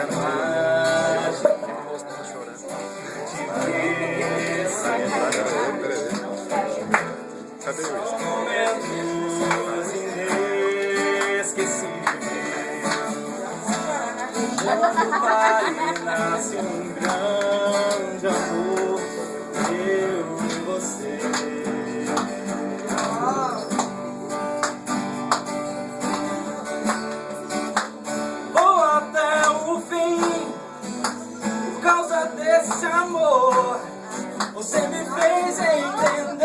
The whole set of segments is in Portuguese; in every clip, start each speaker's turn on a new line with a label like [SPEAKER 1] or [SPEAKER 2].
[SPEAKER 1] Sacanagem.
[SPEAKER 2] Cadê isso?
[SPEAKER 1] Momentos inesquecíveis. Quando pare nasce um grande amor, desse amor. Você me fez entender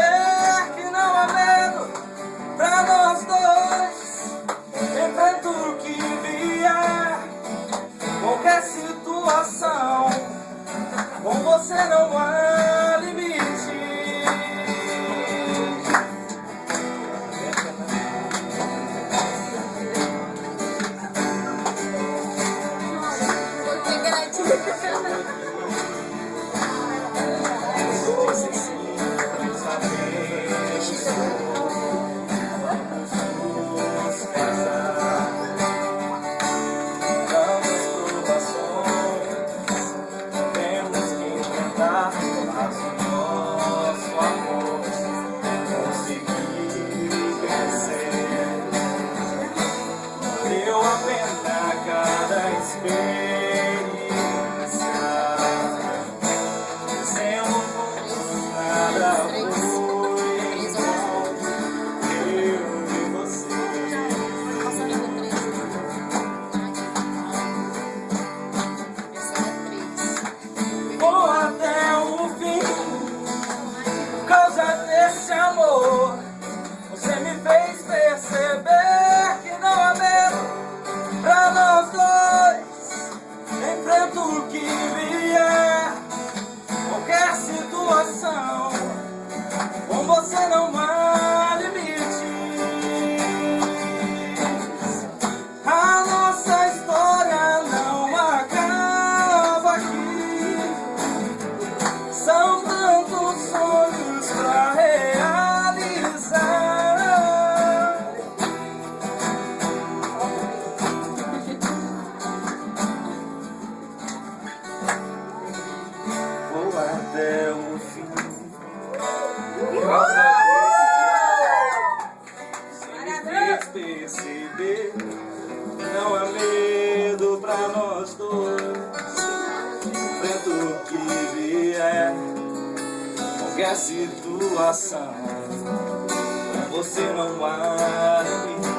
[SPEAKER 1] cada nós dois Enfrento o que vier Qualquer situação você não há limite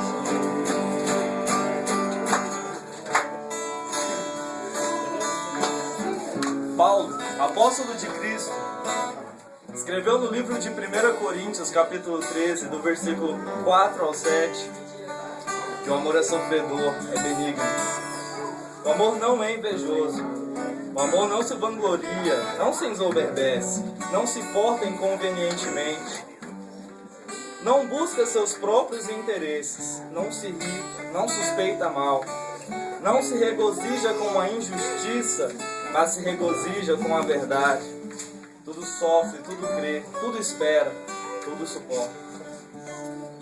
[SPEAKER 1] Paulo, apóstolo de Cristo, escreveu no livro de 1 Coríntios, capítulo 13, do versículo 4 ao 7, que o amor é sofredor, é benigno. O amor não é invejoso. O amor não se vangloria, não se ensoberbece, não se porta inconvenientemente. Não busca seus próprios interesses, não se irrita, não suspeita mal, não se regozija com a injustiça, mas se regozija com a verdade. Tudo sofre, tudo crê, tudo espera, tudo suporta.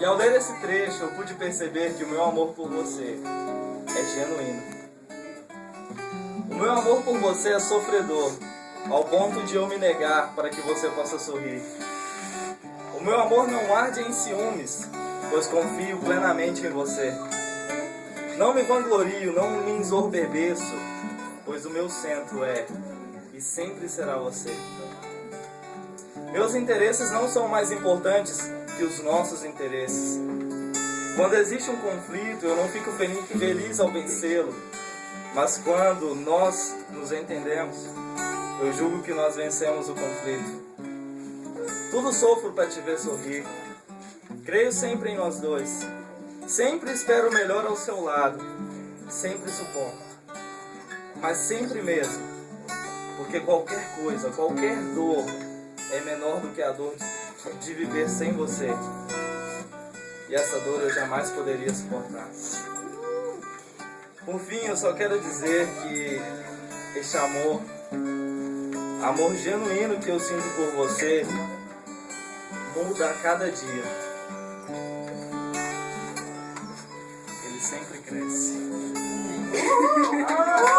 [SPEAKER 1] E ao ler esse trecho, eu pude perceber que o meu amor por você é genuíno. Meu amor por você é sofredor, ao ponto de eu me negar para que você possa sorrir. O meu amor não arde em ciúmes, pois confio plenamente em você. Não me vanglorio, não me ensorbebeço, pois o meu centro é e sempre será você. Meus interesses não são mais importantes que os nossos interesses. Quando existe um conflito, eu não fico feliz ao vencê-lo, mas quando nós nos entendemos, eu julgo que nós vencemos o conflito. Tudo sofro para te ver sorrir. Creio sempre em nós dois. Sempre espero o melhor ao seu lado. Sempre suporto. Mas sempre mesmo. Porque qualquer coisa, qualquer dor é menor do que a dor de viver sem você. E essa dor eu jamais poderia suportar. Por fim, eu só quero dizer que este amor, amor genuíno que eu sinto por você, muda a cada dia. Ele sempre cresce.